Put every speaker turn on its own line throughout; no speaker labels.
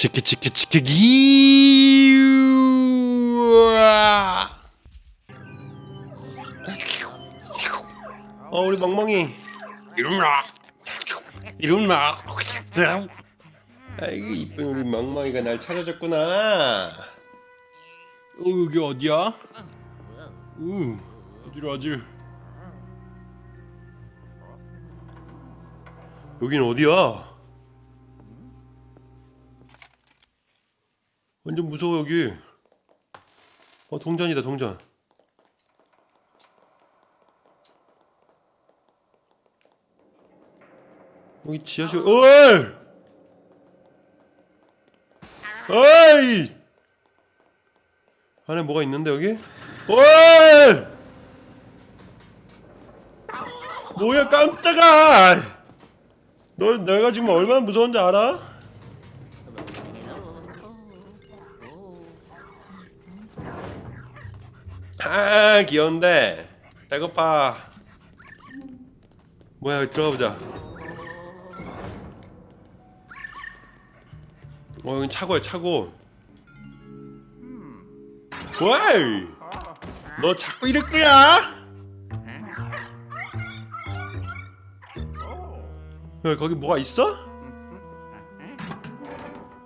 치키 치키 치키 기 어 우리 멍멍이 이름나 이름나 아이고 이쁜 우리 멍멍이가 날 찾아줬구나 어 여기 어디야? 우 어디로 하지? 여긴 어디야? 완전 무서워 여기. 어 동전이다 동전. 여기 지하실. 어이! 어이! 안에 뭐가 있는데 여기? 어이! 뭐야 깜짝아! 너 내가 지금 얼마나 무서운지 알아? 아 귀여운데 배고파 뭐야 들어가 보자 어 여기 차고야 차고 와이 너 자꾸 이럴 거야? 야 거기 뭐가 있어?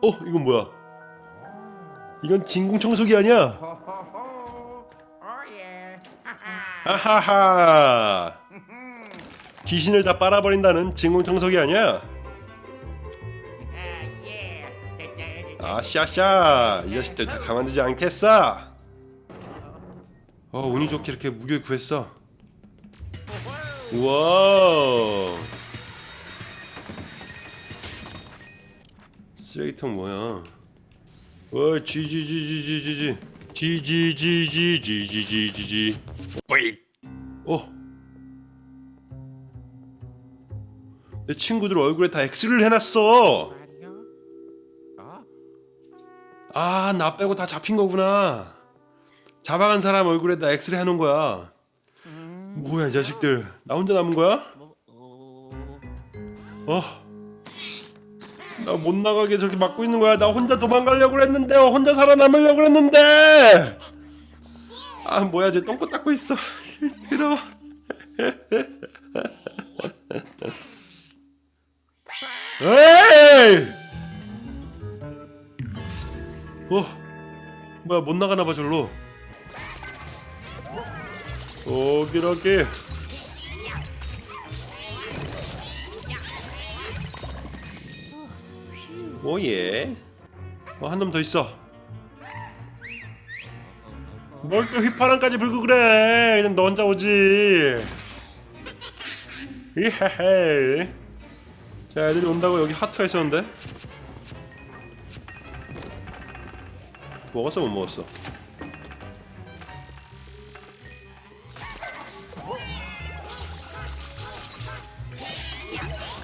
어 이건 뭐야 이건 진공청소기 아니야? 하하하 귀신을 다 빨아버린다는 진공청소기 아니야? 아샤샤 이 자식들 다 가만두지 않겠어 어 운이 좋게 이렇게 무기를 구했어 우와 쓰레기통 뭐야 와 지지지지지지지 지지지지지지지지지 뿌잇 어. 내 친구들 얼굴에 다 X를 해놨어. 아 나 빼고 다 잡힌 거구나. 잡아간 사람 얼굴에 다 X를 해놓은 거야. 뭐야 이 자식들. 나 혼자 남은 거야? 어? 나 못 나가게 저렇게 막고 있는 거야. 나 혼자 도망가려고 그랬는데 혼자 살아남으려고 그랬는데. 아 뭐야 쟤 똥꼬 닦고 있어 들어 에이! 어 뭐야 못 나가나 봐 절로. 오기로기. 오예? 어, 한놈 더 있어 뭘 또 휘파람까지 불고 그래? 그냥 너 혼자 오지. 이헤헤. 자 애들이 온다고 여기 하트가 있었는데? 먹었어 못 먹었어?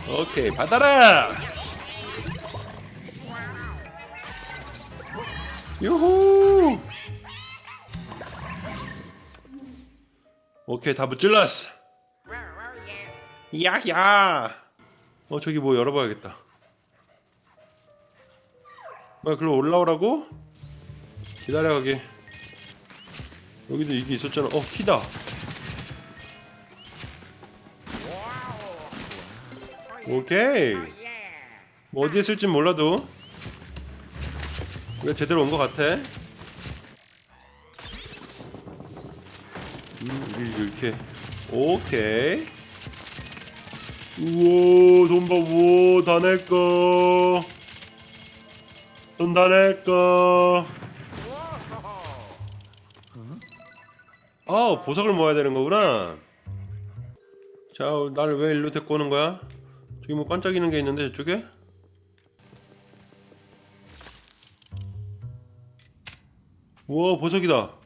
오케이 받아라! 유후 오케이 다 무찔렀어. 야야. 어 저기 뭐 열어봐야겠다. 뭐야 글로 올라오라고? 기다려 가게. 여기도 이게 있었잖아. 어 키다. 오케이. 뭐 어디에 쓸진 몰라도. 우리가 제대로 온 것 같아 이렇게 오케이. 우와 돈봐. 우와 다 내꺼 돈다 내꺼 아 보석을 모아야 되는 거구나. 자 나를 왜 일로 데리고 오는 거야? 저기 뭐 반짝이는 게 있는데 저쪽에? 우와 보석이다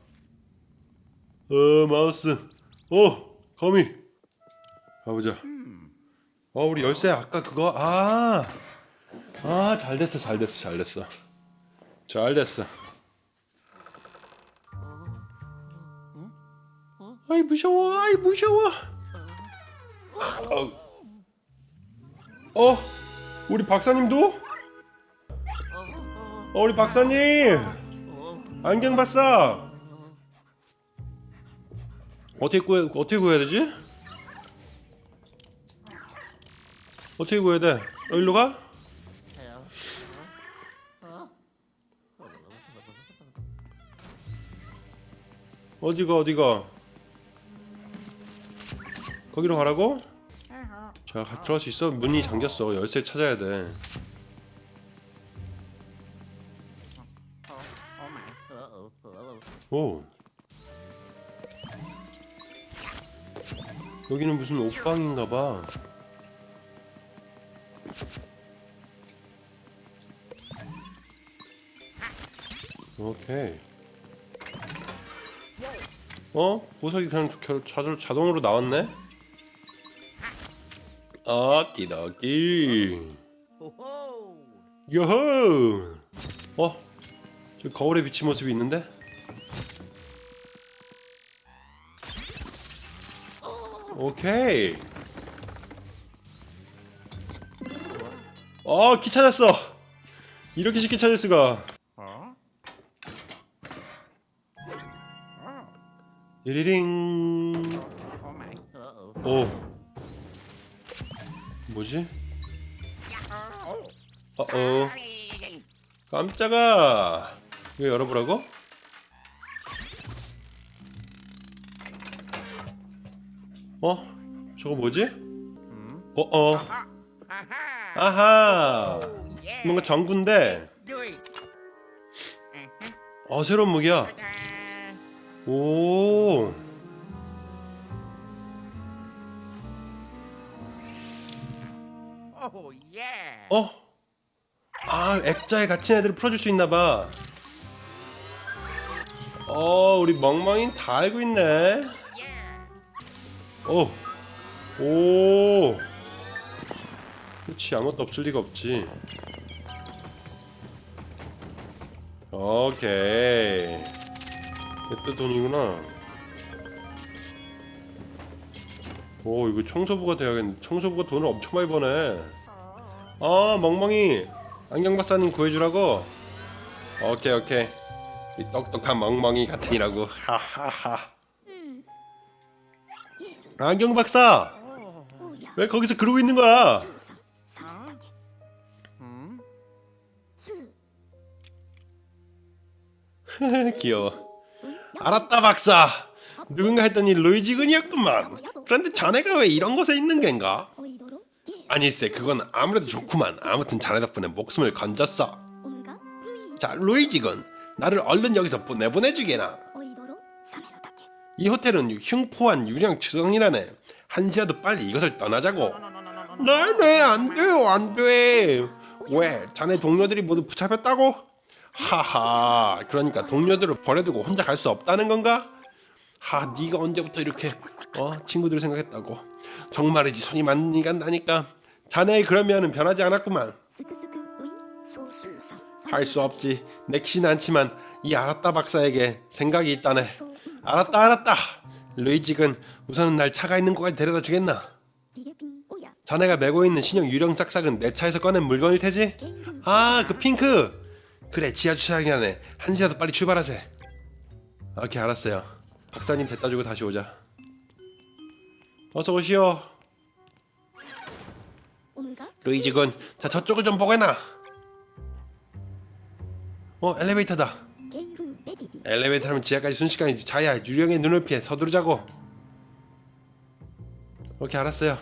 어 마우스. 어 거미. 가보자. 어 우리 열쇠 아까 그거 아 아 잘됐어 잘됐어 잘됐어. 잘됐어. 아이 무서워 아이 무서워. 어, 어 우리 박사님도? 어, 우리 박사님. 안경 박사 어떻게 구해 어떻게 구해야 되지? 어떻게 구해야 돼? 어, 일로 가? 어디가 어디가? 거기로 가라고? 자 가- 들어갈 수 있어? 문이 잠겼어 열쇠 찾아야 돼 오. 여기는 무슨 옷방인가 봐. 오케이. 어? 보석이 그냥 결- 자동, 자동으로 나왔네? 아끼다끼. 요호! 어? 저 거울에 비친 모습이 있는데? 오케이. 어, 키 찾았어. 이렇게 쉽게 찾을 수가. 리링. 오. 뭐지? 어어. 깜짝아. 이거 열어보라고? 어? 저거 뭐지? 어어. 아하. 뭔가 전구인데. 어 새로운 무기야. 오. 어? 아 액자에 갇힌 애들을 풀어줄 수 있나봐. 어 우리 멍멍이 다 알고 있네.
Yeah.
오. 오. 그렇지 아무것도 없을 리가 없지. 오케이. 이때 돈이구나. 오 이거 청소부가 돼야겠네. 청소부가 돈을 엄청 많이 버네. 아 멍멍이 안경 박사님 구해주라고. 오케이 오케이. 이 똑똑한 멍멍이 같으니라고. 하하하. 안경 박사 왜 거기서 그러고 있는 거야? 귀여워. 알았다 박사. 누군가 했더니 루이지군이었구만. 그런데 자네가 왜 이런 곳에 있는 겐가? 아니세 그건 아무래도 좋구만. 아무튼 자네 덕분에 목숨을 건졌어. 자 루이지군 나를 얼른 여기서 보내보내주게나. 이 호텔은 흉포한 유령 주성이라네. 한시라도 빨리 이것을 떠나자고. 네네 안 돼요 안 돼. 왜 자네 동료들이 모두 붙잡혔다고? 하하 그러니까 동료들을 버려두고 혼자 갈 수 없다는 건가? 하 네가 언제부터 이렇게 어 친구들을 생각했다고 정말이지 손이 많이 간다니까 자네의 그런 면은 변하지 않았구만 할 수 없지 내키진 않지만 이 알았다 박사에게 생각이 있다네 알았다 알았다. 루이직은 우선은 날 차가 있는 곳까지 데려다 주겠나? 자네가 메고 있는 신형 유령 싹싹은 내 차에서 꺼낸 물건일 테지? 아 그 핑크! 그래 지하 주차장이라네. 한 시라도 빨리 출발하세. 오케이 알았어요. 박사님 데려다 주고 다시 오자. 어서 오시오. 루이지군 자 저쪽을 좀 보게나 어 엘리베이터다 엘리베이터 타면 지하까지 순식간이지 자야 유령의 눈을 피해 서두르자고. 오케이 알았어요.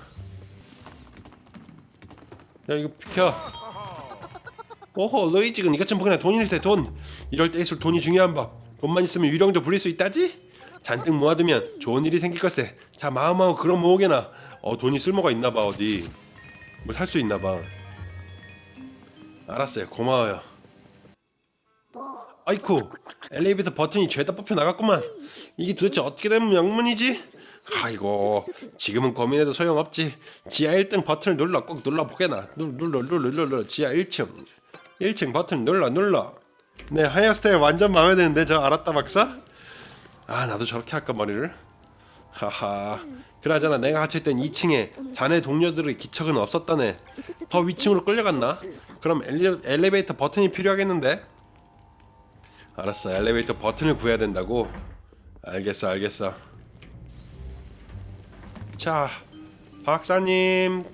야 이거 비켜. 오호 너희 지금 이것 좀 보거나 돈일세 돈. 이럴 때일수록 돈이 중요한 법. 돈만 있으면 유령도 부릴 수 있다지? 잔뜩 모아두면 좋은 일이 생길 것세. 자 마음하고 그런 모으게나. 어 돈이 쓸모가 있나봐 어디. 뭐 살 수 있나봐. 알았어요. 고마워요 아이쿠 엘리베이터 버튼이 죄다 뽑혀 나갔구만. 이게 도대체 어떻게 된 명문이지? 아이고 지금은 고민해도 소용없지. 지하 1등 버튼을 눌러 꼭 눌러보게나. 눌- 눌러 눌러 눌러 지하 1층. 1층 버튼 눌러 눌러. 네 헤어스타일 완전 마음에 드는데 저 알았다 박사? 아 나도 저렇게 할까 머리를? 하하. 그나저나 내가 갇혀있던 2층에 자네 동료들의 기척은 없었다네. 더 위층으로 끌려갔나? 그럼 엘리, 엘리베이터 버튼이 필요하겠는데 알았어 엘리베이터 버튼을 구해야 된다고. 알겠어 알겠어. 자 박사님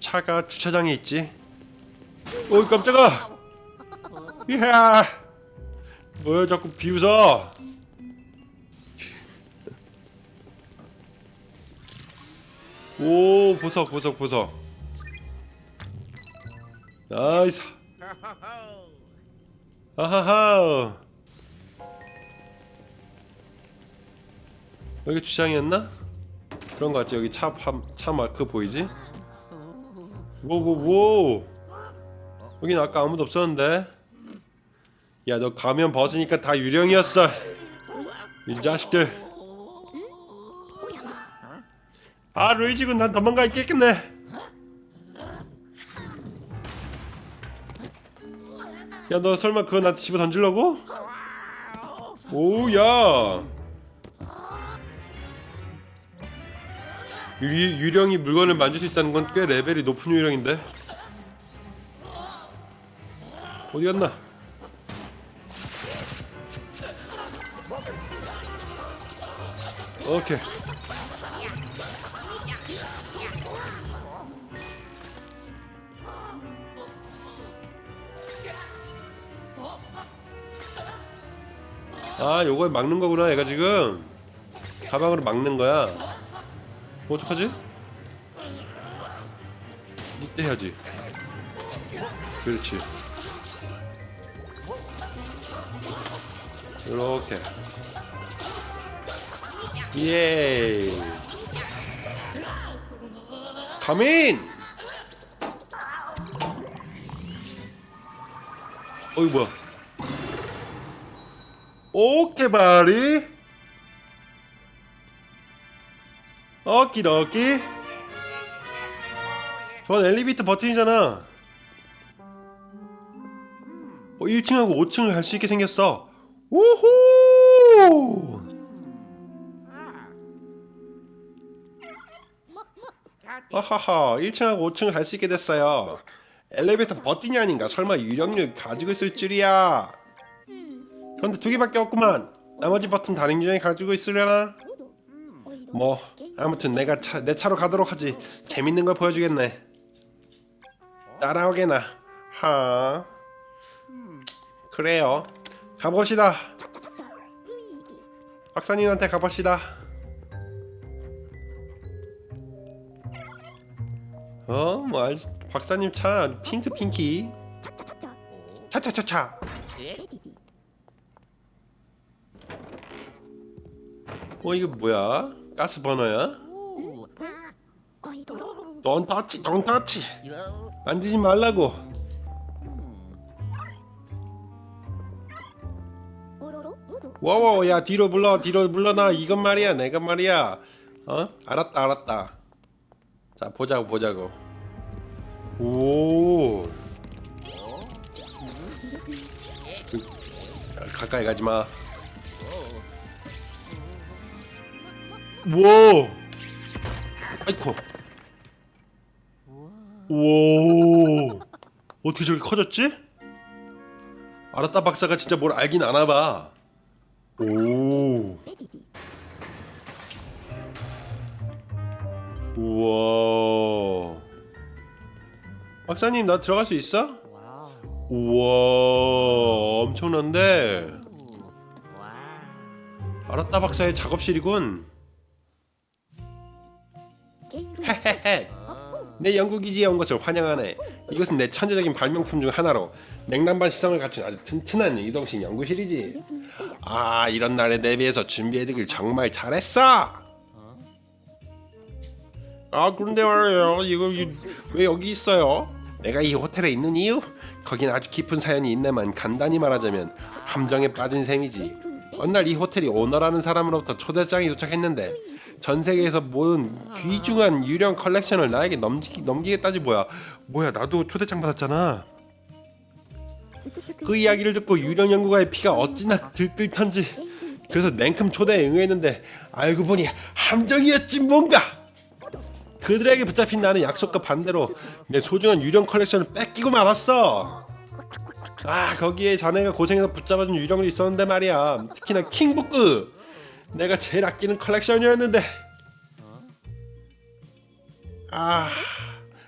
차가 주차장에 있지? 어이 깜짝아! 이야! 뭐야 자꾸 비웃어? 오 보석 보석 보석. 나이스. 아하하 여기 주차장이었나? 그런 거 같지? 여기 차, 파, 차 마크 보이지? 오오오. 여긴 아까 아무도 없었는데. 야 너 가면 벗으니까 다 유령이었어. 이 자식들. 아 루이지군 난 도망가 있겠겠네. 야 너 설마 그거 나한테 집어 던지려고? 오야 유, 유령이 물건을 만질 수 있다는 건 꽤 레벨이 높은 유령인데. 어디 갔나? 오케이. 아 요걸 막는 거구나 얘가 지금. 가방으로 막는 거야 뭐 어떡하지? 이때 해야지. 그렇지. 이렇게. 예 가민! 어이 뭐야? 오케이? 바리 오키도키. 저건 엘리베이터 버튼이잖아. 어, 1층하고 5층을 갈 수 있게 생겼어. 우후! 아하하 1층하고 5층을 갈 수 있게 됐어요. 엘리베이터 버튼이 아닌가? 설마 유령을 가지고 있을 줄이야. 그런데 두 개밖에 없구만. 나머지 버튼 다른 유령이 가지고 있으려나? 뭐 아무튼 내가 차, 내 차로 가도록 하지. 재밌는 걸 보여주겠네. 따라오게나. 하. 그래요. 가봅시다. 박사님한테 가봅시다. 어? 뭐 알, 박사님 차 핑크 핑키. 차차차차. 어 이거 뭐야? 가스 버너야? 돈 터치 돈 터치 만지지 말라고. 와와 야 뒤로 물러 뒤로 물러나. 이건 말이야 내가 말이야. 어? 알았다 알았다. 자 보자고 보자고. 오. 야, 가까이 가지마 와 아이코 우와 어떻게 저렇게 커졌지? 알았다 박사가 진짜 뭘 알긴 아나봐. 오. 우와 박사님 나 들어갈 수 있어? 우와 엄청난데. 알았다 박사의 작업실이군 헤헤헤 내 연구기지에 온 것을 환영하네. 이것은 내 천재적인 발명품 중 하나로 냉난방 시성을 갖춘 아주 튼튼한 이동식 연구실이지. 아 이런 날에 대비해서 준비해두길 정말 잘했어! 아 그런데 말이에요. 이거 이- 왜 여기 있어요? 내가 이 호텔에 있는 이유? 거긴 아주 깊은 사연이 있네만 간단히 말하자면 함정에 빠진 셈이지. 어느 날 이 호텔이 오너라는 사람으로부터 초대장이 도착했는데 전 세계에서 모은 귀중한 유령 컬렉션을 나에게 넘기, 넘기겠다지 뭐야. 뭐야 나도 초대장 받았잖아. 그 이야기를 듣고 유령 연구가의 피가 어찌나 들끓던지. 그래서 냉큼 초대에 응했는데 알고 보니 함정이었지 뭔가. 그들에게 붙잡힌 나는 약속과 반대로 내 소중한 유령 컬렉션을 뺏기고 말았어. 아 거기에 자네가 고생해서 붙잡아준 유령도 있었는데 말이야. 특히나 킹북크 내가 제일 아끼는 컬렉션이었는데. 아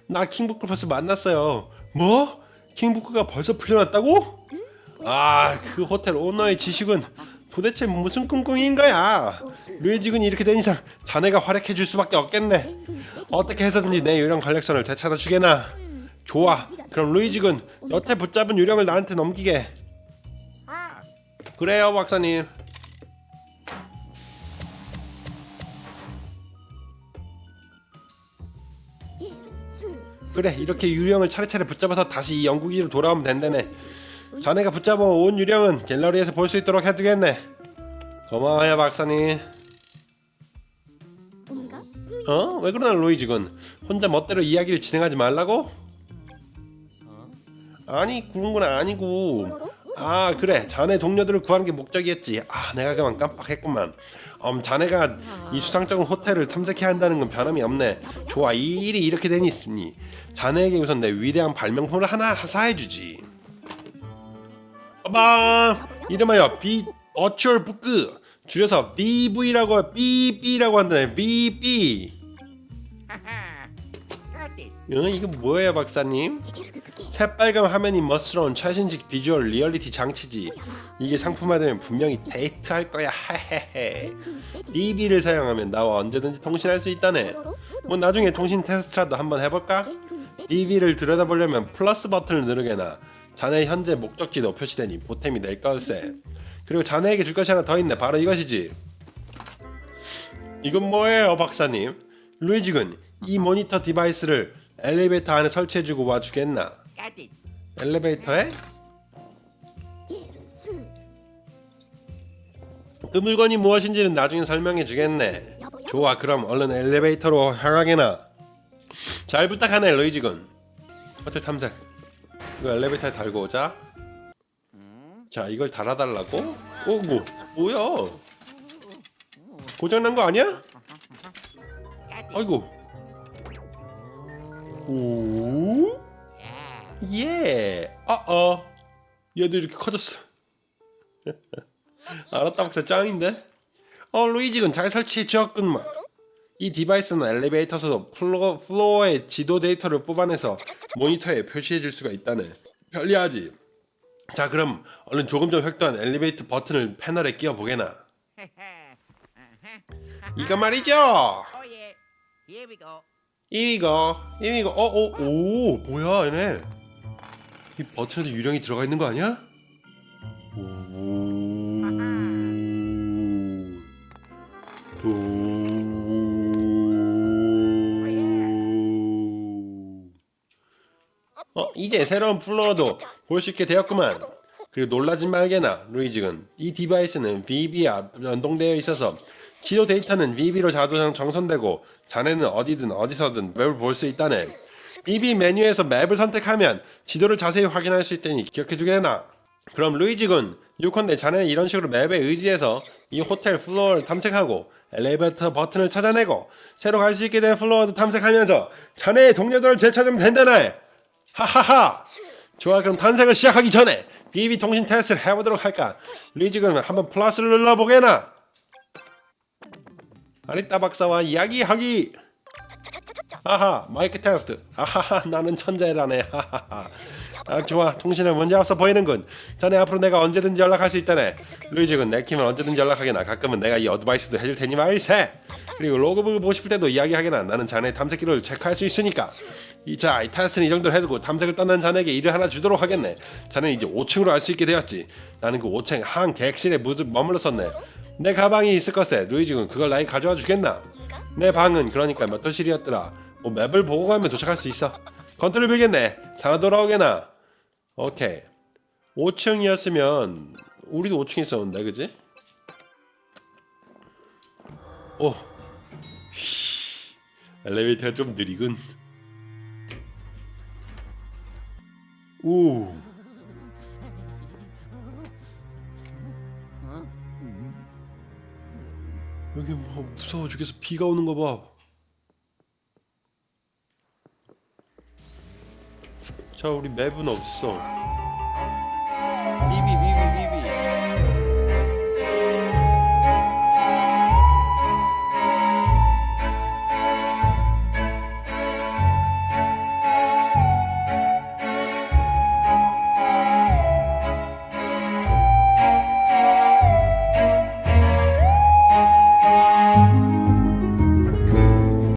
나 킹북크 벌써 만났어요. 뭐? 킹북크가 벌써 풀려났다고? 아 그 호텔 오너의 지식은 도대체 무슨 꿍꿍인 거야? 류지군이 이렇게 된 이상 자네가 활약해 줄 수밖에 없겠네. 어떻게 해서든지 내 유령 컬렉션을 되찾아 주게나. 좋아. 그럼 루이지군 여태 붙잡은 유령을 나한테 넘기게. 그래요 박사님 그래 이렇게 유령을 차례차례 붙잡아서 다시 이 영국이로 돌아오면 된다네. 자네가 붙잡아 온 유령은 갤러리에서 볼 수 있도록 해두겠네. 고마워요 박사님. 어? 왜 그러나 로이지 군 혼자 멋대로 이야기를 진행하지 말라고? 아니 그런 건 아니고 아 그래. 자네 동료들을 구하는 게 목적이었지. 아 내가 그만 깜빡했구만. 음 자네가 이 수상쩍은 호텔을 탐색해야 한다는 건 변함이 없네. 좋아 이 일이 이렇게 되니 있으니 자네에게 우선 내 위대한 발명품을 하나 하사해주지. 빠밤 이름하여 virtual 부끄. 줄여서 VB라고 VB라고 한다네. VB 응, 이거 뭐예요 박사님? 새빨간 화면이 멋스러운 최신식 virtual reality 장치지. 이게 상품화되면 분명히 대히트할 거야. 하헤헤. VB를 사용하면 나와 언제든지 통신할 수 있다네. 뭐 나중에 통신 테스트라도 한번 해볼까? VB를 들여다보려면 플러스 버튼을 누르게나 자네 현재 목적지도 표시되니 보탬이 될 걸세. 그리고 자네에게 줄 것이 하나 더 있네. 바로 이것이지. 이건 뭐예요 박사님? 루이지 군 이 모니터 device를 엘리베이터 안에 설치해주고 와주겠나? 엘리베이터에? 그 물건이 무엇인지는 나중에 설명해 주겠네. 좋아 그럼 얼른 엘리베이터로 향하게나. 잘 부탁하네 루이지군. 호텔 탐색. 이거 엘리베이터에 달고 오자. 자 이걸 달아달라고? 오고 뭐야? 고장난 거 아니야? 아이고 오? 예. 어어. 얘도 이렇게 커졌어. 알았다 박사 짱인데? 어 루이지군 잘 설치해 주었군만. 이 device는 엘리베이터에서 flo, floor의 지도 데이터를 뽑아내서 모니터에 표시해 줄 수가 있다네. 편리하지. 자 그럼 얼른 조금 전 획득한 엘리베이터 버튼을 패널에 끼워 보게나. 이거 말이죠.
Go.
이거 이거 어어오 오, 뭐야 얘네 이 버튼에도 유령이 들어가 있는 거 아니야? 오. 어 이제 새로운 플로어도 볼 수 있게 되었구만 그리고 놀라지 말게나 루이지군 이 device는 VB와 연동되어 있어서 지도 데이터는 VB로 자동 전송되고 자네는 어디든 어디서든 맵을 볼 수 있다네. VB 메뉴에서 map을 선택하면 지도를 자세히 확인할 수 있다니 기억해주게나? 그럼 루이지군 요컨대 자네는 이런 식으로 map에 의지해서 이 호텔 플로어를 탐색하고 엘리베이터 버튼을 찾아내고 새로 갈 수 있게 된 플로어도 탐색하면서 자네의 동료들을 되찾으면 된다네. 하하하. 좋아 그럼 탐색을 시작하기 전에 VB 통신 테스트를 해보도록 할까? 루이지군 한번 플러스를 눌러보게나 아라따 박사와 이야기하기. 아하 마이크 테스트. 아하하 나는 천재라네. 하하하. 아 좋아. 통신은 문제 없어 보이는군. 자네 앞으로 내가 언제든지 연락할 수 있다네. 루이지군 내키면 언제든지 연락하게나. 가끔은 내가 이 어드바이스도 해줄 테니 말일세. 그리고 logbook을 보고 싶을 때도 이야기하게나. 나는 자네 탐색기를 체크할 수 있으니까. 이자 이 테스트는 이 정도로 해두고 탐색을 떠난 자네에게 일을 하나 주도록 하겠네. 자네는 이제 5층으로 갈 수 있게 되었지. 나는 그 5층 한 객실에 무드 머물렀었네 내 가방이 있을 걸세 루이지군 그걸 나에게 가져와 주겠나? 내 방은 그러니까 몇 호실이었더라. 뭐 map을 보고 가면 도착할 수 있어. 건투를 빌겠네. 살아 돌아오게나. 오케이. 5층이었으면 우리도 5층에 있었는데 그지? 오. 휘, 엘리베이터가 좀 느리군. 오 여기 뭐 무서워 죽겠어 비가 오는 거 봐. 자 우리 맵은 어딨어?